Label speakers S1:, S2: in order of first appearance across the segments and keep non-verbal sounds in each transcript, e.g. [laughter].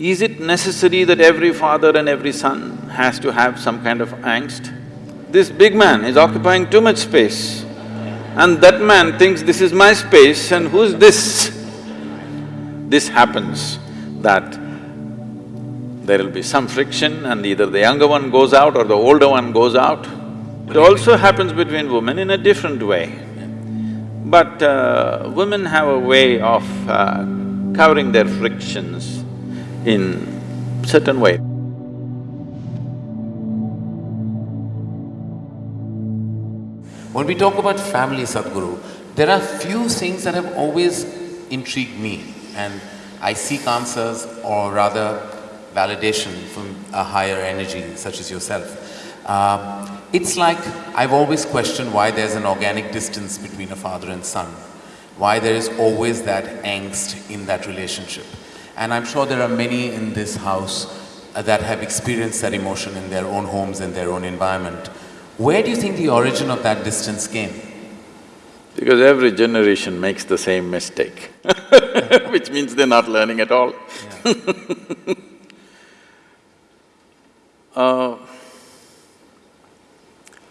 S1: Is it necessary that every father and every son has to have some kind of angst? This big man is occupying too much space and that man thinks this is my space and who's this? This happens that there will be some friction and either the younger one goes out or the older one goes out. It also happens between women in a different way. But uh, women have a way of uh, covering their frictions in certain way.
S2: When we talk about family, Sadhguru, there are few things that have always intrigued me and I seek answers or rather validation from a higher energy such as yourself. Uh, it's like I've always questioned why there's an organic distance between a father and son, why there is always that angst in that relationship. And I'm sure there are many in this house uh, that have experienced that emotion in their own homes and their own environment. Where do you think the origin of that distance came?
S1: Because every generation makes the same mistake [laughs] which means they're not learning at all [laughs] uh,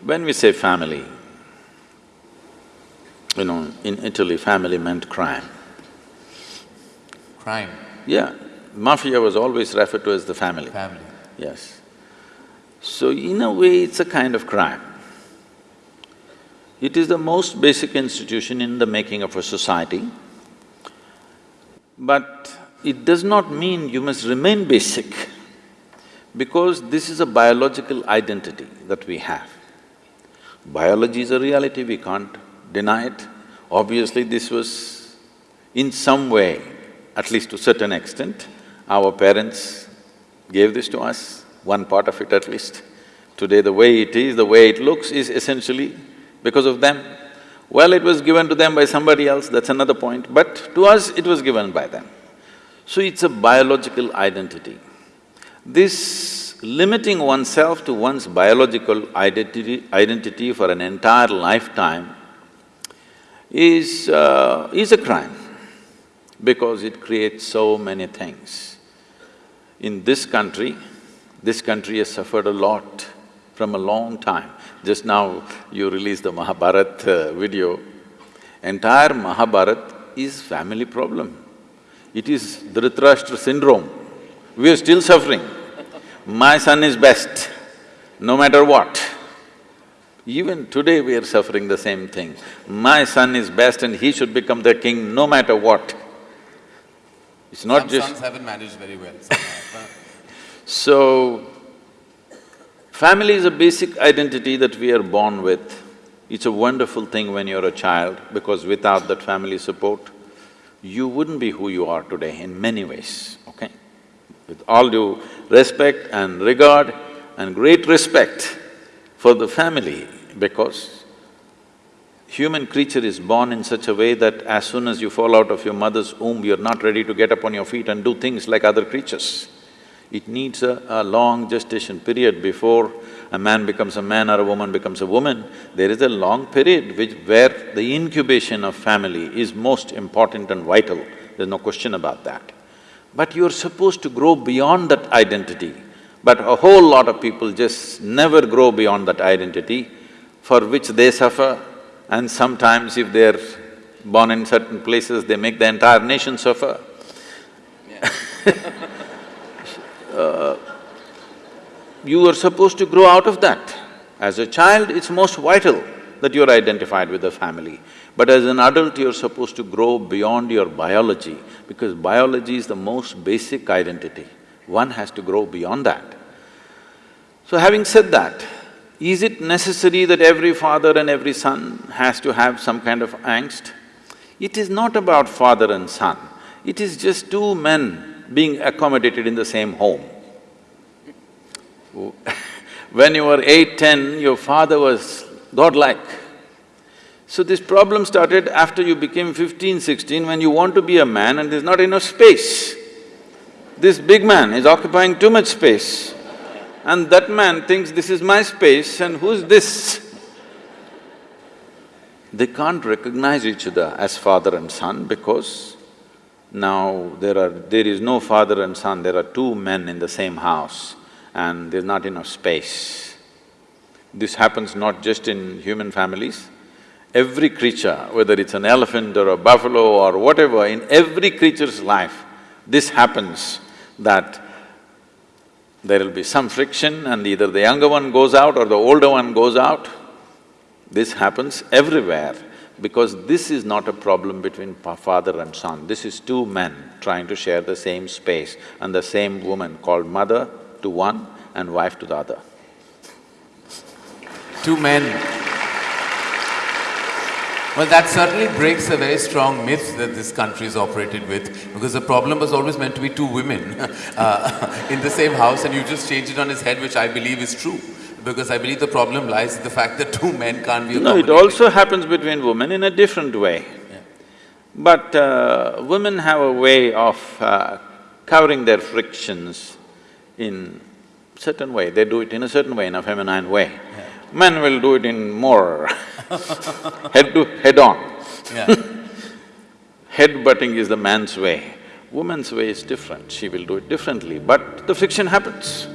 S1: when we say family, you know, in Italy, family meant crime.
S2: Crime?
S1: Yeah, mafia was always referred to as the family.
S2: Family.
S1: Yes. So in a way, it's a kind of crime. It is the most basic institution in the making of a society, but it does not mean you must remain basic because this is a biological identity that we have. Biology is a reality, we can't deny it. Obviously, this was in some way at least to certain extent. Our parents gave this to us, one part of it at least. Today the way it is, the way it looks is essentially because of them. Well, it was given to them by somebody else, that's another point, but to us it was given by them. So it's a biological identity. This limiting oneself to one's biological identity, identity for an entire lifetime is… Uh, is a crime because it creates so many things. In this country, this country has suffered a lot from a long time. Just now you released the Mahabharat uh, video. Entire Mahabharat is family problem. It is Dhritarashtra syndrome. We are still suffering. My son is best, no matter what. Even today we are suffering the same thing. My son is best and he should become the king no matter what. It's not
S2: Some
S1: just…
S2: sons haven't managed very well [laughs]
S1: So, family is a basic identity that we are born with. It's a wonderful thing when you're a child because without that family support, you wouldn't be who you are today in many ways, okay? With all due respect and regard and great respect for the family because human creature is born in such a way that as soon as you fall out of your mother's womb, you're not ready to get up on your feet and do things like other creatures. It needs a, a long gestation period before a man becomes a man or a woman becomes a woman. There is a long period which… where the incubation of family is most important and vital, there's no question about that. But you're supposed to grow beyond that identity. But a whole lot of people just never grow beyond that identity, for which they suffer, and sometimes if they're born in certain places, they make the entire nation suffer. [laughs] uh, you are supposed to grow out of that. As a child, it's most vital that you're identified with the family. But as an adult, you're supposed to grow beyond your biology because biology is the most basic identity. One has to grow beyond that. So having said that, is it necessary that every father and every son has to have some kind of angst? It is not about father and son, it is just two men being accommodated in the same home. [laughs] when you were eight, ten, your father was godlike. So this problem started after you became fifteen, sixteen, when you want to be a man and there's not enough space. This big man is occupying too much space and that man thinks this is my space and who's this? They can't recognize each other as father and son because Now, there are… there is no father and son, there are two men in the same house and there's not enough space. This happens not just in human families, every creature, whether it's an elephant or a buffalo or whatever, in every creature's life, this happens that there will be some friction and either the younger one goes out or the older one goes out. This happens everywhere because this is not a problem between father and son. This is two men trying to share the same space and the same woman called mother to one and wife to the other.
S2: Two men. Well, that certainly breaks a very strong myth that this country is operated with, because the problem was always meant to be two women [laughs] uh, in the same house, and you just change it on its head, which I believe is true. Because I believe the problem lies in the fact that two men can't be
S1: No, it also happens between women in a different way. But uh, women have a way of uh, covering their frictions in certain way, they do it in a certain way, in a feminine way. Men will do it in more [laughs] head to… head-on.
S2: Yeah. [laughs]
S1: Head-butting is the man's way. Woman's way is different, she will do it differently, but the friction happens.